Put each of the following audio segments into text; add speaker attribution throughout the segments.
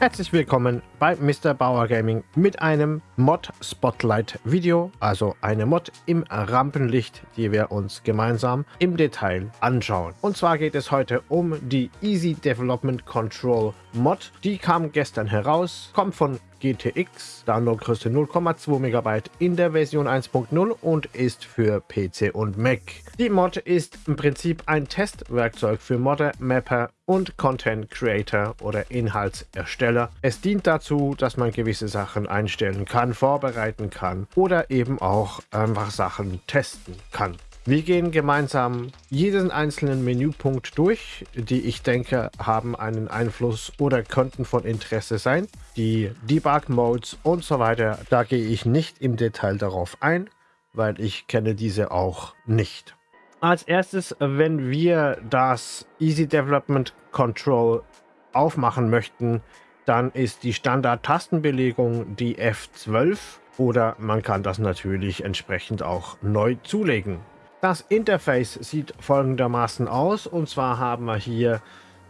Speaker 1: Herzlich willkommen bei Mr. Bauer Gaming mit einem Mod Spotlight Video, also eine Mod im Rampenlicht, die wir uns gemeinsam im Detail anschauen. Und zwar geht es heute um die Easy Development Control Mod. Die kam gestern heraus, kommt von GTX, Downloadgröße 0,2 MB in der Version 1.0 und ist für PC und Mac. Die Mod ist im Prinzip ein Testwerkzeug für Modder, Mapper und Content Creator oder Inhaltsersteller. Es dient dazu, dass man gewisse Sachen einstellen kann, vorbereiten kann oder eben auch einfach Sachen testen kann. Wir gehen gemeinsam jeden einzelnen Menüpunkt durch, die ich denke haben einen Einfluss oder könnten von Interesse sein. Die Debug-Modes und so weiter, da gehe ich nicht im Detail darauf ein, weil ich kenne diese auch nicht. Als erstes, wenn wir das Easy Development Control aufmachen möchten, dann ist die Standard-Tastenbelegung die F12 oder man kann das natürlich entsprechend auch neu zulegen. Das Interface sieht folgendermaßen aus. Und zwar haben wir hier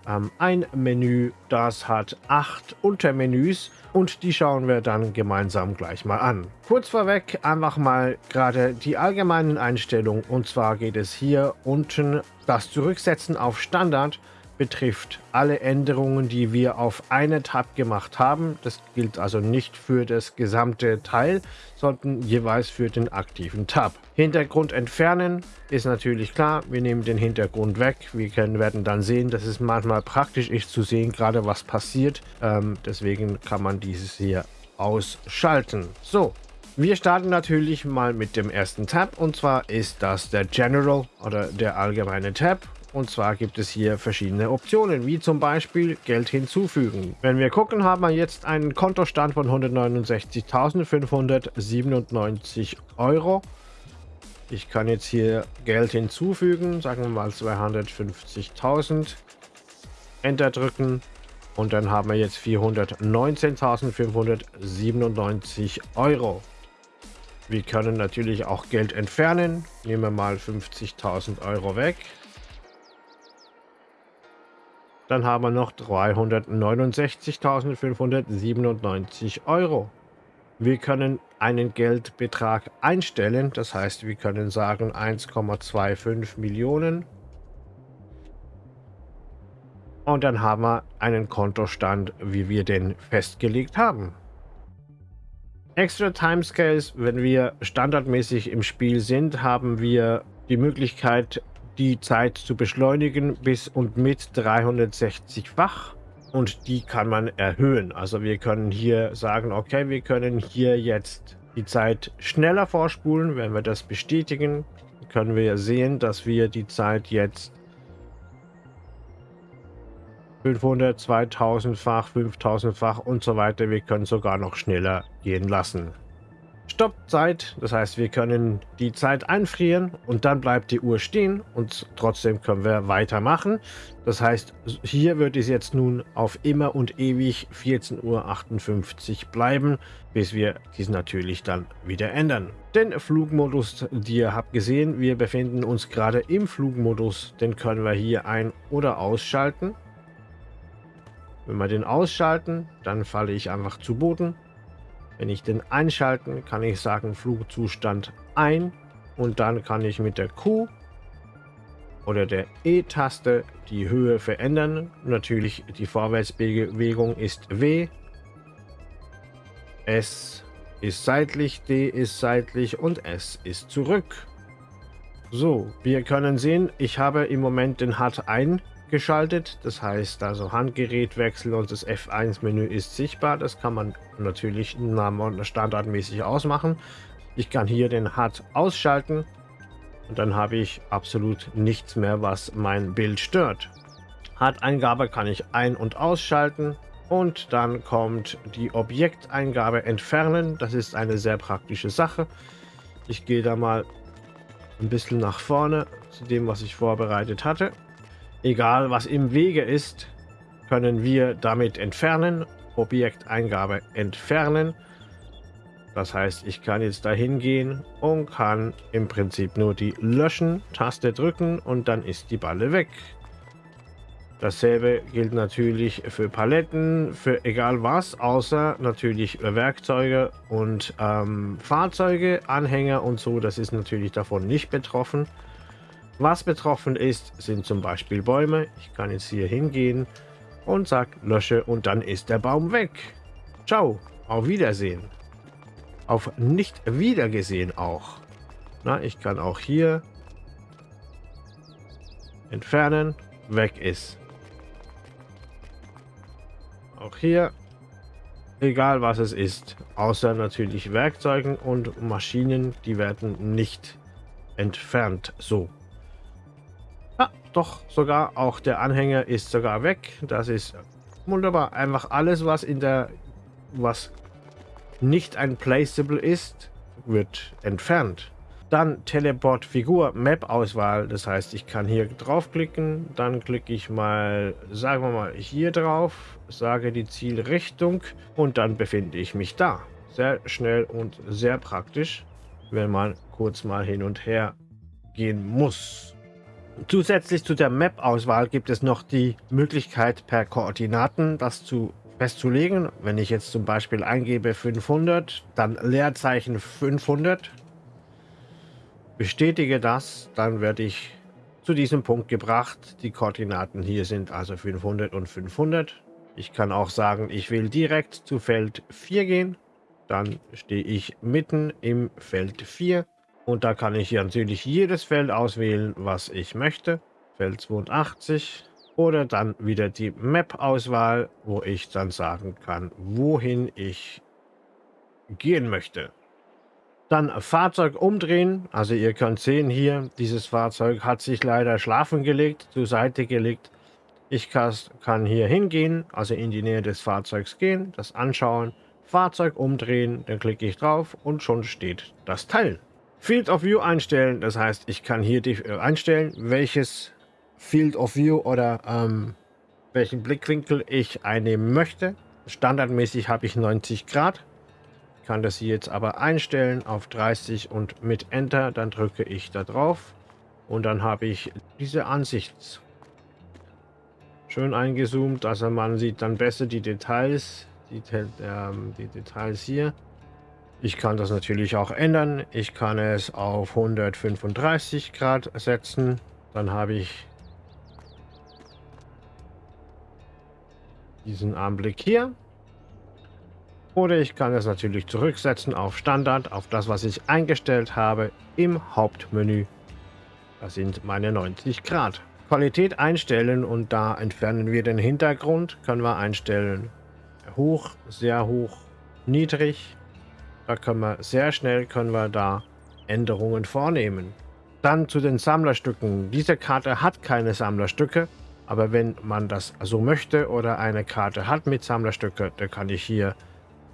Speaker 1: ähm, ein Menü, das hat acht Untermenüs. Und die schauen wir dann gemeinsam gleich mal an. Kurz vorweg einfach mal gerade die allgemeinen Einstellungen. Und zwar geht es hier unten das Zurücksetzen auf Standard betrifft alle Änderungen, die wir auf eine Tab gemacht haben. Das gilt also nicht für das gesamte Teil, sondern jeweils für den aktiven Tab. Hintergrund entfernen ist natürlich klar. Wir nehmen den Hintergrund weg. Wir können, werden dann sehen, dass es manchmal praktisch ist zu sehen, gerade was passiert. Ähm, deswegen kann man dieses hier ausschalten. So, wir starten natürlich mal mit dem ersten Tab und zwar ist das der General oder der allgemeine Tab und zwar gibt es hier verschiedene Optionen, wie zum Beispiel Geld hinzufügen. Wenn wir gucken, haben wir jetzt einen Kontostand von 169.597 Euro. Ich kann jetzt hier Geld hinzufügen, sagen wir mal 250.000. Enter drücken und dann haben wir jetzt 419.597 Euro. Wir können natürlich auch Geld entfernen. Nehmen wir mal 50.000 Euro weg. Dann haben wir noch 369.597 Euro. Wir können einen Geldbetrag einstellen. Das heißt, wir können sagen 1,25 Millionen. Und dann haben wir einen Kontostand, wie wir den festgelegt haben. Extra Timescales, wenn wir standardmäßig im Spiel sind, haben wir die Möglichkeit, die Zeit zu beschleunigen bis und mit 360-fach und die kann man erhöhen. Also wir können hier sagen, okay, wir können hier jetzt die Zeit schneller vorspulen. Wenn wir das bestätigen, können wir sehen, dass wir die Zeit jetzt 500, 2000-fach, 5000-fach und so weiter. Wir können sogar noch schneller gehen lassen. Stoppzeit. Das heißt, wir können die Zeit einfrieren und dann bleibt die Uhr stehen und trotzdem können wir weitermachen. Das heißt, hier wird es jetzt nun auf immer und ewig 14.58 Uhr bleiben, bis wir dies natürlich dann wieder ändern. Den Flugmodus, die ihr habt gesehen, wir befinden uns gerade im Flugmodus. Den können wir hier ein- oder ausschalten. Wenn wir den ausschalten, dann falle ich einfach zu Boden wenn ich den einschalten, kann ich sagen Flugzustand ein und dann kann ich mit der Q oder der E-Taste die Höhe verändern. Natürlich die Vorwärtsbewegung ist W. S ist seitlich, D ist seitlich und S ist zurück. So, wir können sehen, ich habe im Moment den HUD ein geschaltet. Das heißt also Handgerätwechsel und das F1-Menü ist sichtbar. Das kann man natürlich standardmäßig ausmachen. Ich kann hier den HUD ausschalten und dann habe ich absolut nichts mehr, was mein Bild stört. HUD-Eingabe kann ich ein- und ausschalten und dann kommt die Objekteingabe entfernen. Das ist eine sehr praktische Sache. Ich gehe da mal ein bisschen nach vorne zu dem, was ich vorbereitet hatte. Egal was im Wege ist, können wir damit entfernen. Objekteingabe entfernen. Das heißt, ich kann jetzt dahin gehen und kann im Prinzip nur die Löschen-Taste drücken und dann ist die Balle weg. Dasselbe gilt natürlich für Paletten, für egal was, außer natürlich Werkzeuge und ähm, Fahrzeuge, Anhänger und so. Das ist natürlich davon nicht betroffen. Was betroffen ist, sind zum Beispiel Bäume. Ich kann jetzt hier hingehen und sage lösche und dann ist der Baum weg. Ciao, auf Wiedersehen. Auf nicht wiedergesehen auch. Na, ich kann auch hier entfernen, weg ist. Auch hier, egal was es ist, außer natürlich Werkzeugen und Maschinen, die werden nicht entfernt. So. Doch, sogar auch der Anhänger ist sogar weg. Das ist wunderbar. Einfach alles, was in der, was nicht ein Placeable ist, wird entfernt. Dann Teleport Figur Map Auswahl. Das heißt, ich kann hier draufklicken. Dann klicke ich mal, sagen wir mal, hier drauf. Sage die Zielrichtung. Und dann befinde ich mich da. Sehr schnell und sehr praktisch, wenn man kurz mal hin und her gehen muss. Zusätzlich zu der Map-Auswahl gibt es noch die Möglichkeit per Koordinaten das zu festzulegen. Wenn ich jetzt zum Beispiel eingebe 500, dann Leerzeichen 500, bestätige das, dann werde ich zu diesem Punkt gebracht. Die Koordinaten hier sind also 500 und 500. Ich kann auch sagen, ich will direkt zu Feld 4 gehen. Dann stehe ich mitten im Feld 4. Und da kann ich hier natürlich jedes Feld auswählen, was ich möchte. Feld 82. Oder dann wieder die Map-Auswahl, wo ich dann sagen kann, wohin ich gehen möchte. Dann Fahrzeug umdrehen. Also ihr könnt sehen hier, dieses Fahrzeug hat sich leider schlafen gelegt, zur Seite gelegt. Ich kann hier hingehen, also in die Nähe des Fahrzeugs gehen, das anschauen, Fahrzeug umdrehen, dann klicke ich drauf und schon steht das Teil. Field of View einstellen, das heißt, ich kann hier äh, einstellen, welches Field of View oder ähm, welchen Blickwinkel ich einnehmen möchte. Standardmäßig habe ich 90 Grad kann das hier jetzt aber einstellen auf 30 und mit Enter, dann drücke ich da drauf und dann habe ich diese Ansicht schön eingezoomt, also man sieht dann besser die Details, die, ähm, die Details hier. Ich kann das natürlich auch ändern. Ich kann es auf 135 Grad setzen. Dann habe ich diesen Anblick hier. Oder ich kann es natürlich zurücksetzen auf Standard, auf das, was ich eingestellt habe im Hauptmenü. Das sind meine 90 Grad. Qualität einstellen und da entfernen wir den Hintergrund. Können wir einstellen hoch, sehr hoch, niedrig. Da können wir sehr schnell können wir da Änderungen vornehmen. Dann zu den Sammlerstücken. Diese Karte hat keine Sammlerstücke. Aber wenn man das so möchte oder eine Karte hat mit Sammlerstücke, dann kann ich hier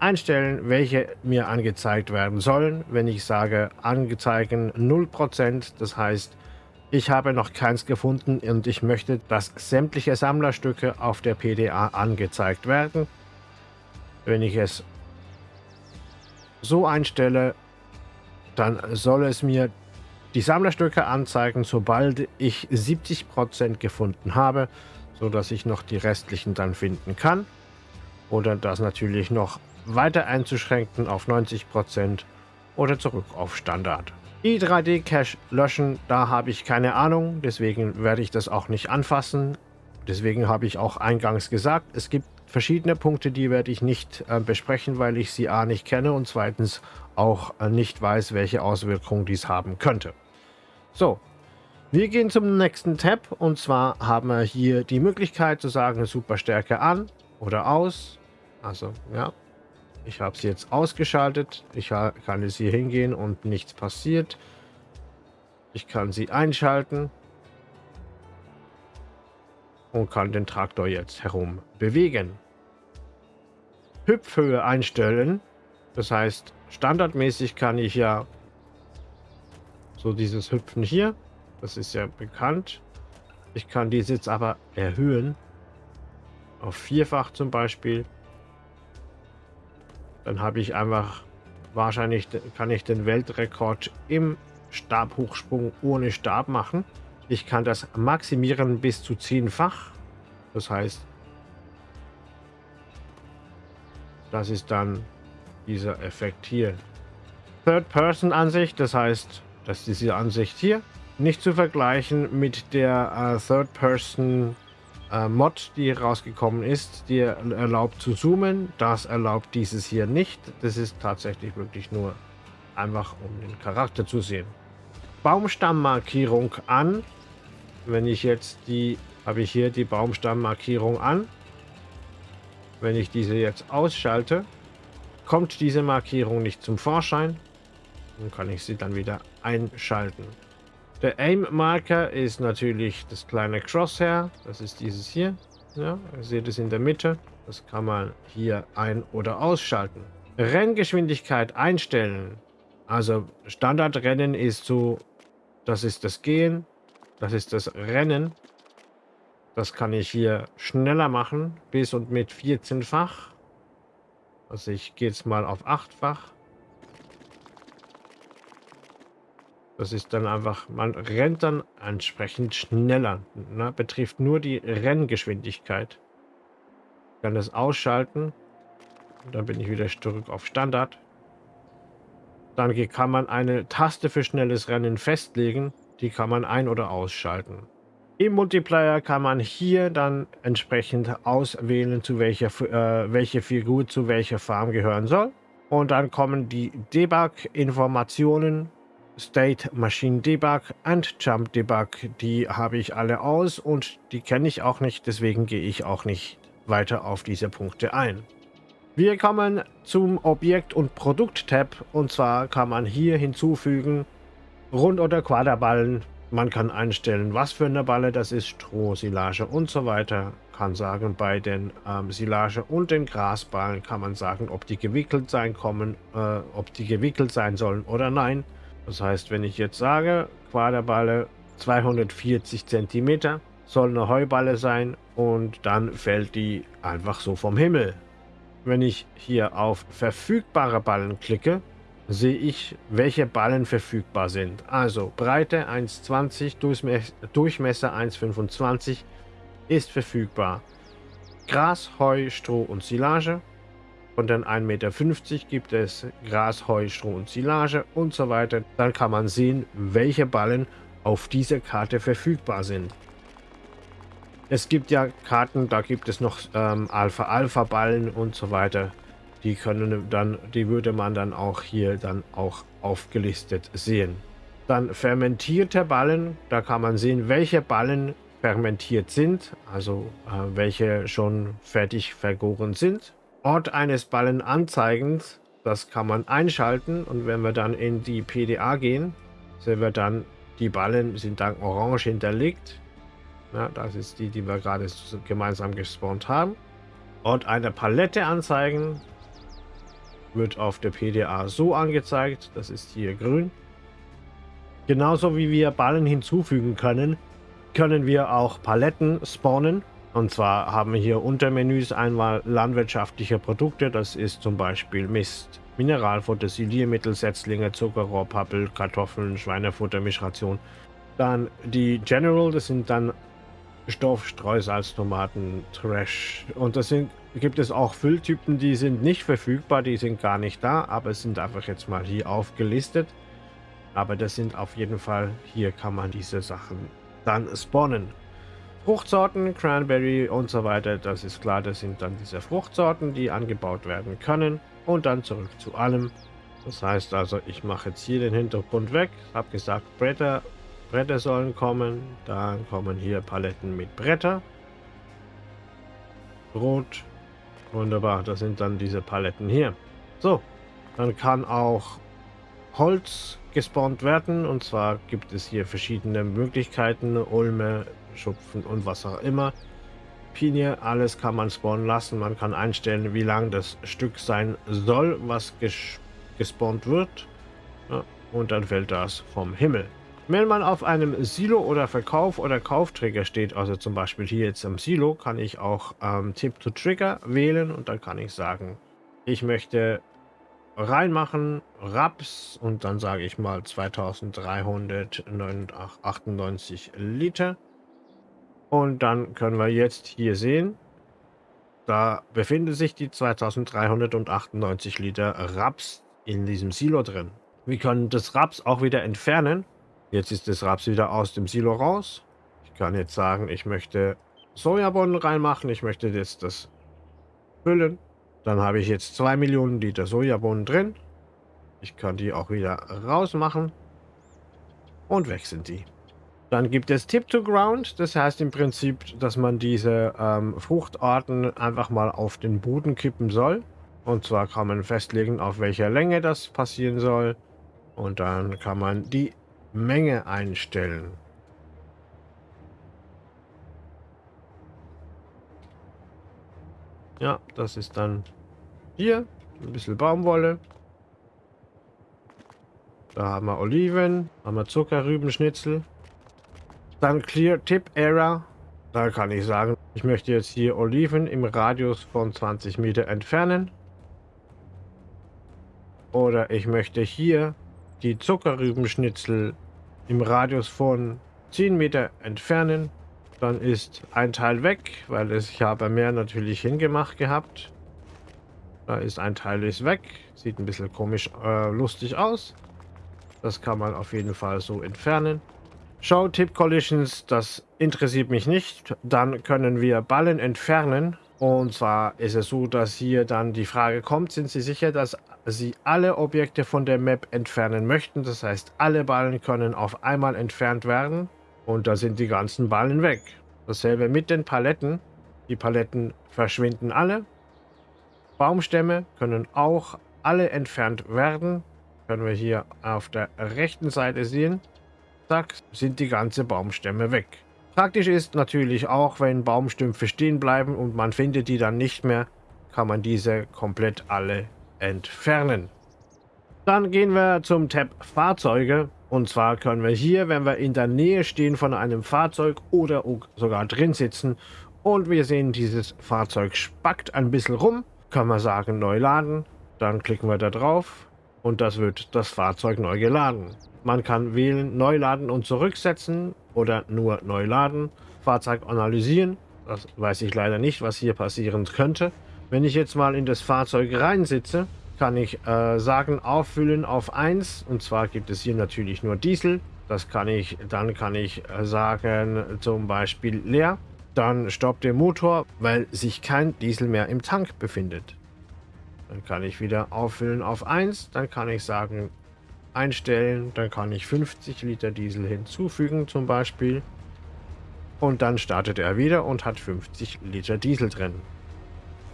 Speaker 1: einstellen, welche mir angezeigt werden sollen. Wenn ich sage angezeigen 0%, das heißt, ich habe noch keins gefunden und ich möchte, dass sämtliche Sammlerstücke auf der PDA angezeigt werden. Wenn ich es so einstelle, dann soll es mir die Sammlerstücke anzeigen, sobald ich 70% gefunden habe, so dass ich noch die restlichen dann finden kann. Oder das natürlich noch weiter einzuschränken auf 90% oder zurück auf Standard. Die 3D-Cache löschen, da habe ich keine Ahnung, deswegen werde ich das auch nicht anfassen. Deswegen habe ich auch eingangs gesagt, es gibt verschiedene Punkte, die werde ich nicht äh, besprechen, weil ich sie a nicht kenne und zweitens auch äh, nicht weiß, welche Auswirkungen dies haben könnte. So, wir gehen zum nächsten Tab und zwar haben wir hier die Möglichkeit zu sagen Superstärke an oder aus. Also ja, ich habe sie jetzt ausgeschaltet. Ich kann jetzt hier hingehen und nichts passiert. Ich kann sie einschalten. Und kann den Traktor jetzt herum bewegen. Hüpfhöhe einstellen. Das heißt, standardmäßig kann ich ja so dieses Hüpfen hier. Das ist ja bekannt. Ich kann dies jetzt aber erhöhen. Auf vierfach zum Beispiel. Dann habe ich einfach, wahrscheinlich kann ich den Weltrekord im Stabhochsprung ohne Stab machen. Ich kann das maximieren bis zu zehnfach. Das heißt, das ist dann dieser Effekt hier. Third-Person-Ansicht, das heißt, dass diese Ansicht hier nicht zu vergleichen mit der äh, Third-Person äh, Mod, die rausgekommen ist, die erlaubt zu zoomen. Das erlaubt dieses hier nicht. Das ist tatsächlich wirklich nur einfach, um den Charakter zu sehen. Baumstammmarkierung an. Wenn ich jetzt die, habe ich hier die Baumstammmarkierung an. Wenn ich diese jetzt ausschalte, kommt diese Markierung nicht zum Vorschein. Dann kann ich sie dann wieder einschalten. Der Aim-Marker ist natürlich das kleine Crosshair. Das ist dieses hier. Ja, ihr seht es in der Mitte. Das kann man hier ein- oder ausschalten. Renngeschwindigkeit einstellen. Also Standardrennen ist so, das ist das Gehen, das ist das Rennen. Das kann ich hier schneller machen, bis und mit 14-fach. Also ich gehe jetzt mal auf 8-fach. Das ist dann einfach, man rennt dann entsprechend schneller. Ne? Betrifft nur die Renngeschwindigkeit. Ich kann das ausschalten. Und dann bin ich wieder zurück auf Standard. Dann kann man eine Taste für schnelles Rennen festlegen. Die kann man ein- oder ausschalten. Im Multiplayer kann man hier dann entsprechend auswählen, zu welcher, äh, welche Figur zu welcher Farm gehören soll. Und dann kommen die Debug-Informationen State Machine Debug und Jump Debug. Die habe ich alle aus und die kenne ich auch nicht, deswegen gehe ich auch nicht weiter auf diese Punkte ein. Wir kommen zum Objekt- und Produkt-Tab und zwar kann man hier hinzufügen Rund- oder Quaderballen. Man kann einstellen, was für eine Balle das ist, Stroh, Silage und so weiter. Kann sagen, bei den ähm, Silage und den Grasballen kann man sagen, ob die gewickelt sein kommen, äh, ob die gewickelt sein sollen oder nein. Das heißt, wenn ich jetzt sage, Quaderballe 240 cm soll eine Heuballe sein und dann fällt die einfach so vom Himmel. Wenn ich hier auf verfügbare Ballen klicke, sehe ich, welche Ballen verfügbar sind. Also Breite 1,20, Durchmesser 1,25 ist verfügbar. Gras, Heu, Stroh und Silage von den 1,50 Meter gibt es Gras, Heu, Stroh und Silage und so weiter. Dann kann man sehen, welche Ballen auf dieser Karte verfügbar sind. Es gibt ja Karten, da gibt es noch ähm, Alpha-Alpha-Ballen und so weiter. Die können dann, die würde man dann auch hier dann auch aufgelistet sehen. Dann fermentierte Ballen, da kann man sehen, welche Ballen fermentiert sind, also äh, welche schon fertig vergoren sind. Ort eines Ballen anzeigens, das kann man einschalten und wenn wir dann in die PDA gehen, sehen wir dann, die Ballen sind dann orange hinterlegt. Ja, das ist die, die wir gerade gemeinsam gespawnt haben. Ort einer Palette anzeigen, wird auf der PDA so angezeigt, das ist hier grün. Genauso wie wir Ballen hinzufügen können, können wir auch Paletten spawnen und zwar haben wir hier Untermenüs einmal landwirtschaftliche Produkte, das ist zum Beispiel Mist, Mineralfutter, Siliermittel, Setzlinge, Zuckerrohr, Pappel, Kartoffeln, Schweinefutter, Mischration. Dann die General, das sind dann Stoff, Streusalz, Tomaten, Trash. Und das sind, gibt es auch Fülltypen, die sind nicht verfügbar, die sind gar nicht da, aber es sind einfach jetzt mal hier aufgelistet. Aber das sind auf jeden Fall, hier kann man diese Sachen dann spawnen. Fruchtsorten, Cranberry und so weiter, das ist klar, das sind dann diese Fruchtsorten, die angebaut werden können. Und dann zurück zu allem. Das heißt also, ich mache jetzt hier den Hintergrund weg, habe gesagt, Bretter, Bretter sollen kommen. Dann kommen hier Paletten mit Bretter. Rot. Wunderbar, das sind dann diese Paletten hier. So, dann kann auch Holz gespawnt werden. Und zwar gibt es hier verschiedene Möglichkeiten. Ulme, Schupfen und was auch immer. Pinie, alles kann man spawnen lassen. Man kann einstellen, wie lang das Stück sein soll, was ges gespawnt wird. Ja, und dann fällt das vom Himmel. Wenn man auf einem Silo oder Verkauf oder Kaufträger steht, also zum Beispiel hier jetzt am Silo, kann ich auch ähm, Tip to Trigger wählen und dann kann ich sagen, ich möchte reinmachen, Raps und dann sage ich mal 2398 Liter. Und dann können wir jetzt hier sehen, da befinden sich die 2398 Liter Raps in diesem Silo drin. Wir können das Raps auch wieder entfernen. Jetzt ist das Raps wieder aus dem Silo raus. Ich kann jetzt sagen, ich möchte Sojabohnen reinmachen. Ich möchte jetzt das füllen. Dann habe ich jetzt 2 Millionen Liter Sojabohnen drin. Ich kann die auch wieder rausmachen. Und weg sind die. Dann gibt es Tip to Ground. Das heißt im Prinzip, dass man diese ähm, Fruchtarten einfach mal auf den Boden kippen soll. Und zwar kann man festlegen, auf welcher Länge das passieren soll. Und dann kann man die Menge einstellen. Ja, das ist dann hier ein bisschen Baumwolle. Da haben wir Oliven, haben wir Zuckerrübenschnitzel. Dann Clear Tip Error. Da kann ich sagen, ich möchte jetzt hier Oliven im Radius von 20 Meter entfernen. Oder ich möchte hier die Zuckerrübenschnitzel im Radius von 10 Meter entfernen. Dann ist ein Teil weg, weil es, ich habe mehr natürlich hingemacht gehabt. Da ist ein Teil ist weg. Sieht ein bisschen komisch äh, lustig aus. Das kann man auf jeden Fall so entfernen. Show Tip Collisions, das interessiert mich nicht. Dann können wir Ballen entfernen. Und zwar ist es so, dass hier dann die Frage kommt, sind Sie sicher, dass Sie alle Objekte von der Map entfernen möchten? Das heißt, alle Ballen können auf einmal entfernt werden. Und da sind die ganzen Ballen weg. Dasselbe mit den Paletten. Die Paletten verschwinden alle. Baumstämme können auch alle entfernt werden. Können wir hier auf der rechten Seite sehen. Zack, sind die ganze Baumstämme weg. Praktisch ist natürlich auch, wenn Baumstümpfe stehen bleiben und man findet die dann nicht mehr, kann man diese komplett alle entfernen. Dann gehen wir zum Tab Fahrzeuge. Und zwar können wir hier, wenn wir in der Nähe stehen von einem Fahrzeug oder sogar drin sitzen und wir sehen, dieses Fahrzeug spackt ein bisschen rum, können wir sagen neu laden. Dann klicken wir da drauf und das wird das Fahrzeug neu geladen. Man kann wählen neu laden und zurücksetzen oder nur neu laden. Fahrzeug analysieren. Das weiß ich leider nicht, was hier passieren könnte. Wenn ich jetzt mal in das Fahrzeug reinsitze, kann ich äh, sagen, auffüllen auf 1. Und zwar gibt es hier natürlich nur Diesel. Das kann ich, dann kann ich äh, sagen, zum Beispiel leer. Dann stoppt der Motor, weil sich kein Diesel mehr im Tank befindet. Dann kann ich wieder auffüllen auf 1. Dann kann ich sagen, einstellen. Dann kann ich 50 Liter Diesel hinzufügen zum Beispiel. Und dann startet er wieder und hat 50 Liter Diesel drin.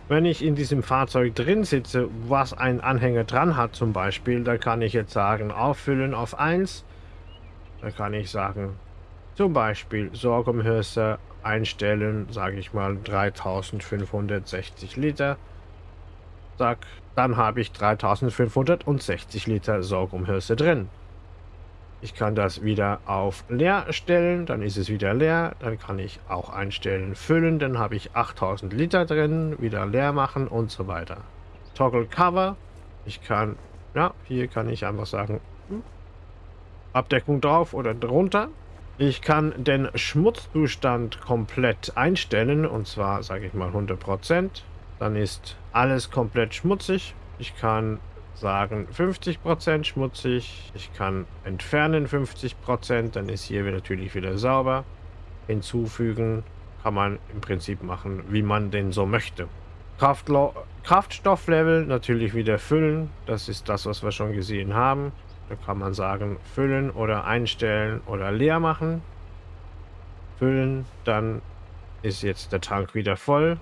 Speaker 1: Wenn ich in diesem Fahrzeug drin sitze, was ein Anhänger dran hat zum Beispiel, dann kann ich jetzt sagen, auffüllen auf 1. Dann kann ich sagen, zum Beispiel Sorghumhülse einstellen, sage ich mal 3560 Liter. Zack, dann habe ich 3560 Liter Sorghumhülse drin. Ich kann das wieder auf leer stellen, dann ist es wieder leer. Dann kann ich auch einstellen füllen, dann habe ich 8000 Liter drin, wieder leer machen und so weiter. Toggle Cover. Ich kann, ja, hier kann ich einfach sagen, hm, Abdeckung drauf oder drunter. Ich kann den Schmutzzustand komplett einstellen und zwar sage ich mal 100%. Dann ist alles komplett schmutzig. Ich kann sagen 50% schmutzig. Ich kann entfernen 50%. Dann ist hier natürlich wieder sauber. Hinzufügen kann man im Prinzip machen, wie man denn so möchte. Kraftlo Kraftstofflevel natürlich wieder füllen. Das ist das, was wir schon gesehen haben. Da kann man sagen, füllen oder einstellen oder leer machen. Füllen, dann ist jetzt der Tank wieder voll.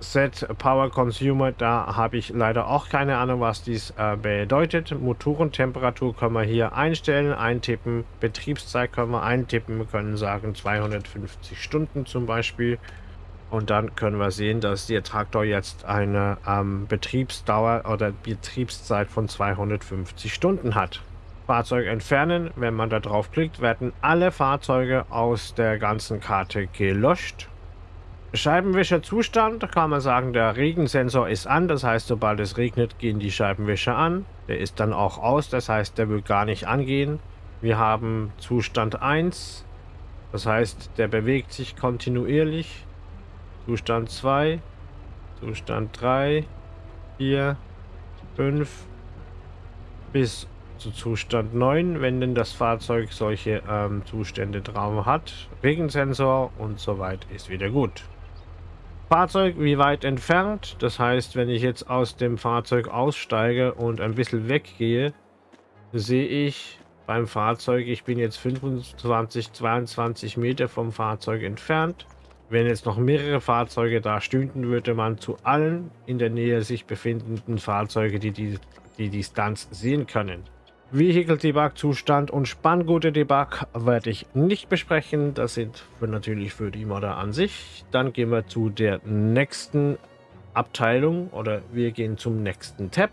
Speaker 1: Set Power Consumer, da habe ich leider auch keine Ahnung, was dies äh, bedeutet. Motorentemperatur können wir hier einstellen, eintippen. Betriebszeit können wir eintippen. Wir können sagen 250 Stunden zum Beispiel. Und dann können wir sehen, dass der Traktor jetzt eine ähm, Betriebsdauer oder Betriebszeit von 250 Stunden hat. Fahrzeug entfernen. Wenn man da drauf klickt, werden alle Fahrzeuge aus der ganzen Karte gelöscht. Scheibenwischerzustand kann man sagen, der Regensensor ist an. Das heißt, sobald es regnet, gehen die Scheibenwischer an. Der ist dann auch aus. Das heißt, der will gar nicht angehen. Wir haben Zustand 1. Das heißt, der bewegt sich kontinuierlich. Zustand 2, Zustand 3, 4, 5 bis zu Zustand 9, wenn denn das Fahrzeug solche ähm, Zustände drauf hat. Regensensor und soweit ist wieder gut. Fahrzeug wie weit entfernt, das heißt, wenn ich jetzt aus dem Fahrzeug aussteige und ein bisschen weggehe, sehe ich beim Fahrzeug, ich bin jetzt 25, 22 Meter vom Fahrzeug entfernt. Wenn jetzt noch mehrere Fahrzeuge da stünden, würde man zu allen in der Nähe sich befindenden Fahrzeuge die, die, die Distanz sehen können. Vehicle Debug Zustand und Spanngute Debug werde ich nicht besprechen. Das sind für, natürlich für die Modder an sich. Dann gehen wir zu der nächsten Abteilung oder wir gehen zum nächsten Tab.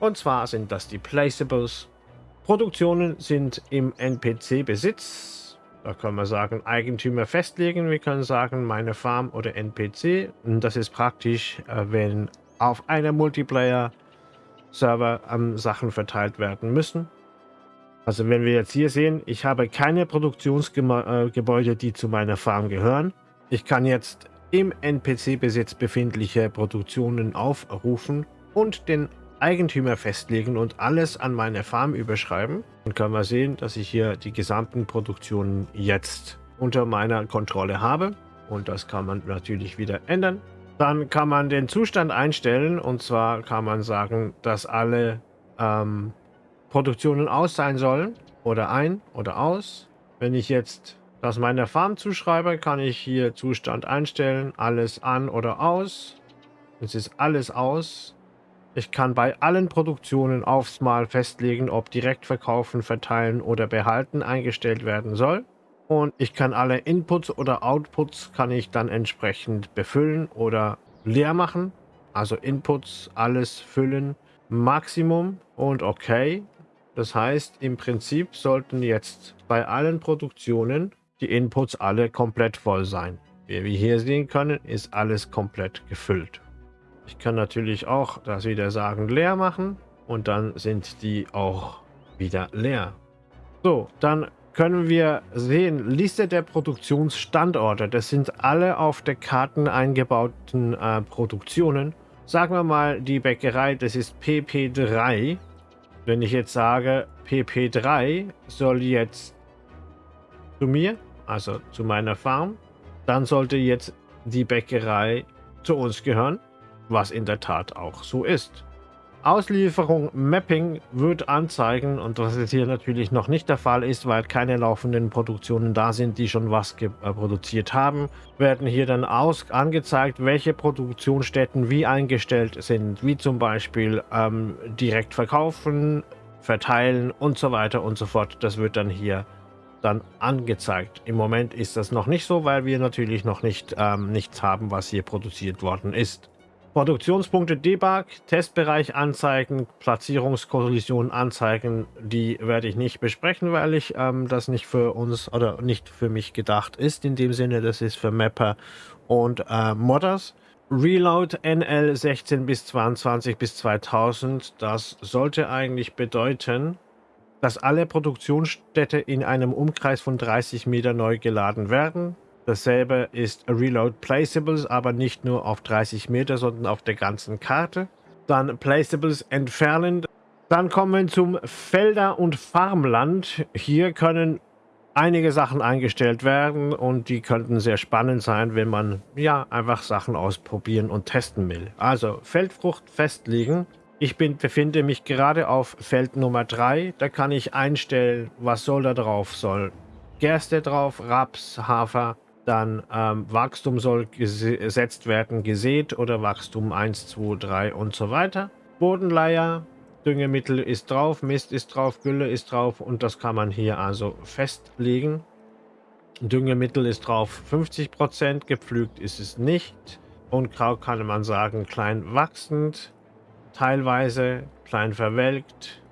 Speaker 1: Und zwar sind das die Placeables. Produktionen sind im NPC-Besitz. Da können wir sagen Eigentümer festlegen. Wir können sagen meine Farm oder NPC. Und das ist praktisch, äh, wenn auf einer Multiplayer Server ähm, Sachen verteilt werden müssen. Also wenn wir jetzt hier sehen, ich habe keine Produktionsgebäude, äh, die zu meiner Farm gehören. Ich kann jetzt im NPC-Besitz befindliche Produktionen aufrufen und den Eigentümer festlegen und alles an meine Farm überschreiben. Dann können wir sehen, dass ich hier die gesamten Produktionen jetzt unter meiner Kontrolle habe. Und das kann man natürlich wieder ändern. Dann kann man den Zustand einstellen und zwar kann man sagen, dass alle ähm, Produktionen aus sein sollen oder ein oder aus. Wenn ich jetzt das meiner Farm zuschreibe, kann ich hier Zustand einstellen, alles an oder aus. Es ist alles aus. Ich kann bei allen Produktionen aufs Mal festlegen, ob direkt verkaufen, verteilen oder behalten eingestellt werden soll. Und ich kann alle Inputs oder Outputs kann ich dann entsprechend befüllen oder leer machen. Also Inputs, alles füllen, Maximum und okay. Das heißt, im Prinzip sollten jetzt bei allen Produktionen die Inputs alle komplett voll sein. Wie wir hier sehen können, ist alles komplett gefüllt. Ich kann natürlich auch das wieder sagen leer machen und dann sind die auch wieder leer. So, dann können wir sehen, Liste der Produktionsstandorte. Das sind alle auf der Karten eingebauten äh, Produktionen. Sagen wir mal, die Bäckerei, das ist PP3. Wenn ich jetzt sage, PP3 soll jetzt zu mir, also zu meiner Farm, dann sollte jetzt die Bäckerei zu uns gehören, was in der Tat auch so ist. Auslieferung Mapping wird anzeigen und was jetzt hier natürlich noch nicht der Fall ist, weil keine laufenden Produktionen da sind, die schon was äh, produziert haben, werden hier dann aus angezeigt, welche Produktionsstätten wie eingestellt sind, wie zum Beispiel ähm, direkt verkaufen, verteilen und so weiter und so fort. Das wird dann hier dann angezeigt. Im Moment ist das noch nicht so, weil wir natürlich noch nicht ähm, nichts haben, was hier produziert worden ist. Produktionspunkte Debug, Testbereich anzeigen, Platzierungskollision anzeigen, die werde ich nicht besprechen, weil ich ähm, das nicht für uns oder nicht für mich gedacht ist. In dem Sinne, das ist für Mapper und äh, Modders. Reload NL 16 bis 22 bis 2000, das sollte eigentlich bedeuten, dass alle Produktionsstätte in einem Umkreis von 30 Meter neu geladen werden. Dasselbe ist Reload Placeables, aber nicht nur auf 30 Meter, sondern auf der ganzen Karte. Dann Placeables entfernen. Dann kommen wir zum Felder- und Farmland. Hier können einige Sachen eingestellt werden und die könnten sehr spannend sein, wenn man ja einfach Sachen ausprobieren und testen will. Also Feldfrucht festlegen. Ich bin, befinde mich gerade auf Feld Nummer 3. Da kann ich einstellen, was soll da drauf soll. Gerste drauf, Raps, Hafer, dann ähm, Wachstum soll gesetzt werden, gesät oder Wachstum 1, 2, 3 und so weiter. Bodenleier, Düngemittel ist drauf, Mist ist drauf, Gülle ist drauf und das kann man hier also festlegen. Düngemittel ist drauf 50%, gepflügt ist es nicht. Unkraut kann man sagen klein wachsend, teilweise klein verwelkt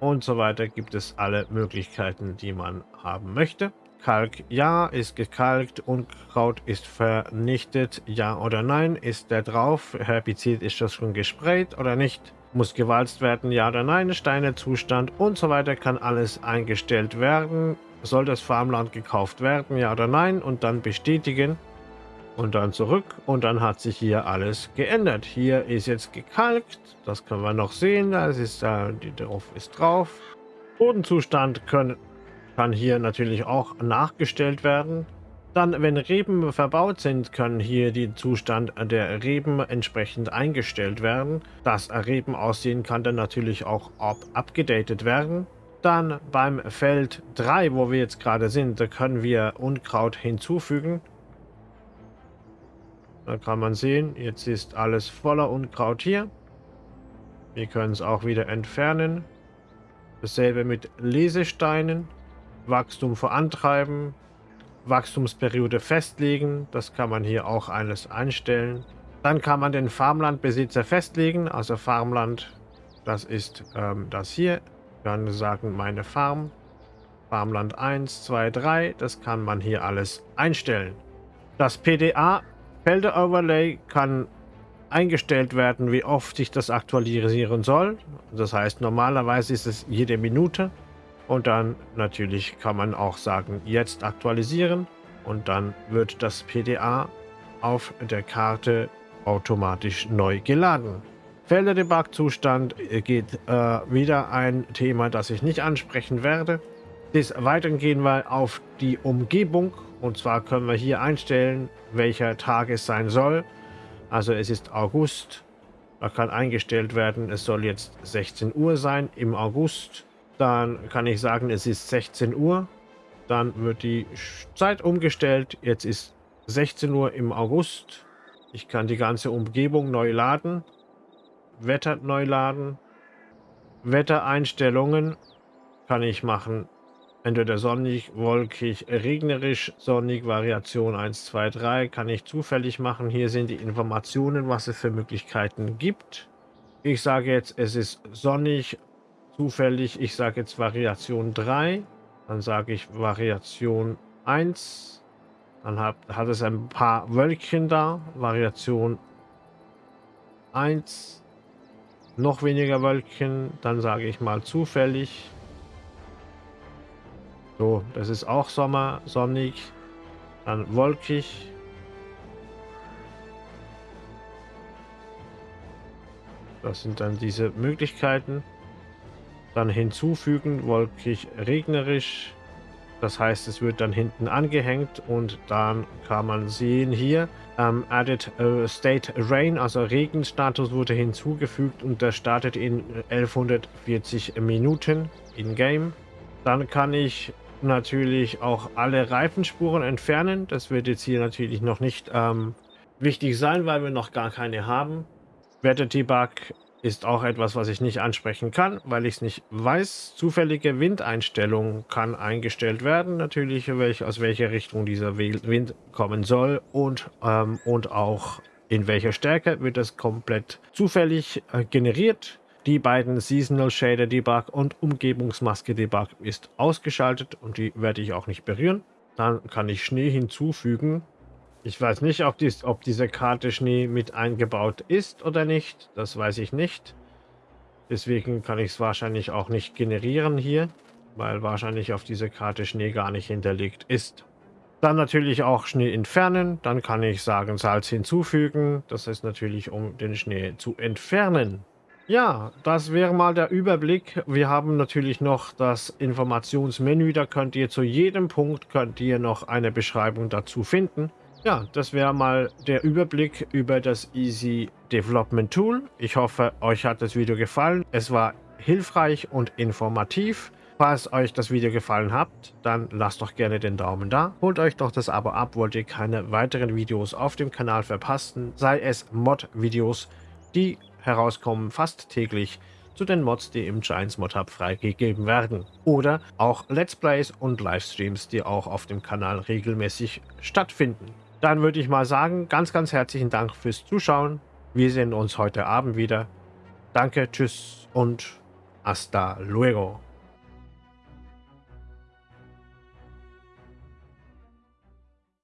Speaker 1: und so weiter gibt es alle Möglichkeiten, die man haben möchte. Kalk ja, ist gekalkt, Unkraut ist vernichtet, ja oder nein, ist der drauf, Herbizid ist das schon gesprayt oder nicht, muss gewalzt werden, ja oder nein, Steinezustand und so weiter kann alles eingestellt werden. soll das Farmland gekauft werden, ja oder nein, und dann bestätigen. Und dann zurück. Und dann hat sich hier alles geändert. Hier ist jetzt gekalkt, das können wir noch sehen, das ist da, die drauf ist drauf. Bodenzustand können, kann hier natürlich auch nachgestellt werden. Dann, wenn Reben verbaut sind, können hier die Zustand der Reben entsprechend eingestellt werden. Das Reben aussehen kann dann natürlich auch abgedatet werden. Dann beim Feld 3, wo wir jetzt gerade sind, da können wir Unkraut hinzufügen. Da kann man sehen, jetzt ist alles voller Unkraut hier. Wir können es auch wieder entfernen. Dasselbe mit Lesesteinen. Wachstum vorantreiben. Wachstumsperiode festlegen. Das kann man hier auch alles einstellen. Dann kann man den Farmlandbesitzer festlegen. Also Farmland, das ist ähm, das hier. Kann sagen, meine Farm. Farmland 1, 2, 3. Das kann man hier alles einstellen. Das PDA Felder Overlay kann eingestellt werden, wie oft sich das aktualisieren soll. Das heißt, normalerweise ist es jede Minute. Und dann natürlich kann man auch sagen, jetzt aktualisieren und dann wird das PDA auf der Karte automatisch neu geladen. Felder-Debug-Zustand geht äh, wieder ein Thema, das ich nicht ansprechen werde. Des Weiteren gehen wir auf die Umgebung und zwar können wir hier einstellen, welcher Tag es sein soll. Also es ist August. Da kann eingestellt werden, es soll jetzt 16 Uhr sein im August. Dann kann ich sagen, es ist 16 Uhr. Dann wird die Zeit umgestellt. Jetzt ist 16 Uhr im August. Ich kann die ganze Umgebung neu laden. Wetter neu laden. Wettereinstellungen kann ich machen. Entweder sonnig, wolkig, regnerisch, sonnig, Variation 1, 2, 3 kann ich zufällig machen. Hier sind die Informationen, was es für Möglichkeiten gibt. Ich sage jetzt, es ist sonnig, zufällig, ich sage jetzt Variation 3, dann sage ich Variation 1, dann hat, hat es ein paar Wölkchen da, Variation 1, noch weniger Wölkchen, dann sage ich mal zufällig. So, das ist auch Sommer, sonnig, dann wolkig. Das sind dann diese Möglichkeiten. Dann hinzufügen, wolkig, regnerisch. Das heißt, es wird dann hinten angehängt und dann kann man sehen hier, ähm, Added uh, State Rain, also Regenstatus wurde hinzugefügt und der startet in 1140 Minuten in-game. Dann kann ich natürlich auch alle Reifenspuren entfernen. Das wird jetzt hier natürlich noch nicht ähm, wichtig sein, weil wir noch gar keine haben. Wetter Debug ist auch etwas, was ich nicht ansprechen kann, weil ich es nicht weiß. Zufällige Windeinstellung kann eingestellt werden, natürlich, welch, aus welcher Richtung dieser Wind kommen soll und, ähm, und auch in welcher Stärke wird das komplett zufällig äh, generiert. Die beiden Seasonal Shader Debug und Umgebungsmaske Debug ist ausgeschaltet und die werde ich auch nicht berühren. Dann kann ich Schnee hinzufügen. Ich weiß nicht, ob, dies, ob diese Karte Schnee mit eingebaut ist oder nicht. Das weiß ich nicht. Deswegen kann ich es wahrscheinlich auch nicht generieren hier, weil wahrscheinlich auf dieser Karte Schnee gar nicht hinterlegt ist. Dann natürlich auch Schnee entfernen. Dann kann ich sagen Salz hinzufügen. Das ist natürlich, um den Schnee zu entfernen. Ja, das wäre mal der Überblick. Wir haben natürlich noch das Informationsmenü. Da könnt ihr zu jedem Punkt könnt ihr noch eine Beschreibung dazu finden. Ja, das wäre mal der Überblick über das Easy Development Tool. Ich hoffe, euch hat das Video gefallen. Es war hilfreich und informativ. Falls euch das Video gefallen hat, dann lasst doch gerne den Daumen da. Holt euch doch das Abo ab, wollt ihr keine weiteren Videos auf dem Kanal verpassen, sei es Mod-Videos, die herauskommen fast täglich zu den Mods, die im Giants Mod Hub freigegeben werden. Oder auch Let's Plays und Livestreams, die auch auf dem Kanal regelmäßig stattfinden. Dann würde ich mal sagen, ganz, ganz herzlichen Dank fürs Zuschauen. Wir sehen uns heute Abend wieder. Danke, tschüss und hasta luego.